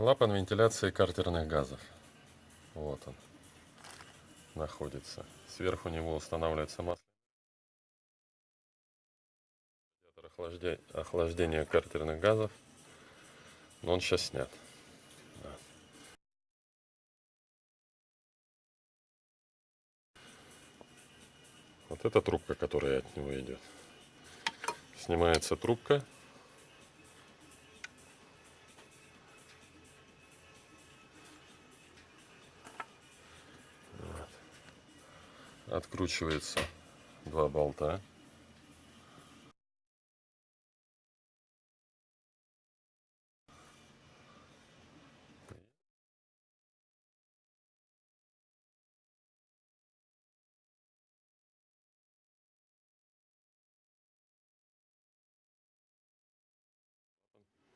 Клапан вентиляции картерных газов. Вот он находится. Сверху него устанавливается масло. Охлаждение, картерных газов. Но он сейчас снят. Да. Вот эта трубка, которая от него идет. Снимается трубка. Откручивается два болта.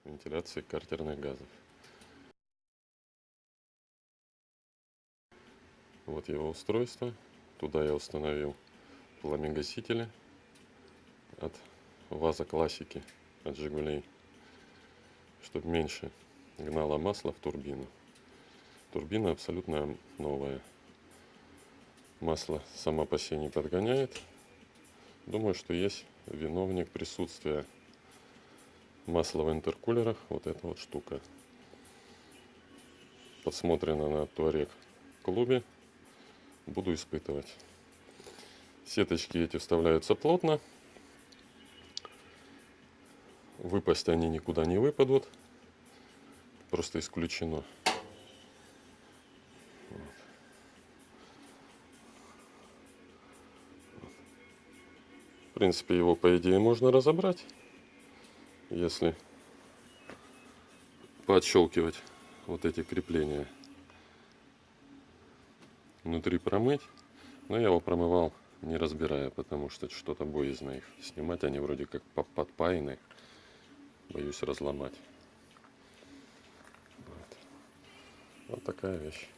вентиляции картерных газов. Вот его устройство. Туда я установил пламегасители от ВАЗа классики, от Жигулей, чтобы меньше гнало масло в турбину. Турбина абсолютно новая. Масло само по себе не подгоняет. Думаю, что есть виновник присутствия масло в интеркулерах вот эта вот штука подсмотрено на туарек клубе буду испытывать. Сеточки эти вставляются плотно. Выпасть они никуда не выпадут. Просто исключено. В принципе его по идее можно разобрать если подщелкивать вот эти крепления внутри промыть но я его промывал не разбирая потому что что-то боязно их снимать они вроде как подпаяны. Боюсь разломать. Вот, вот такая вещь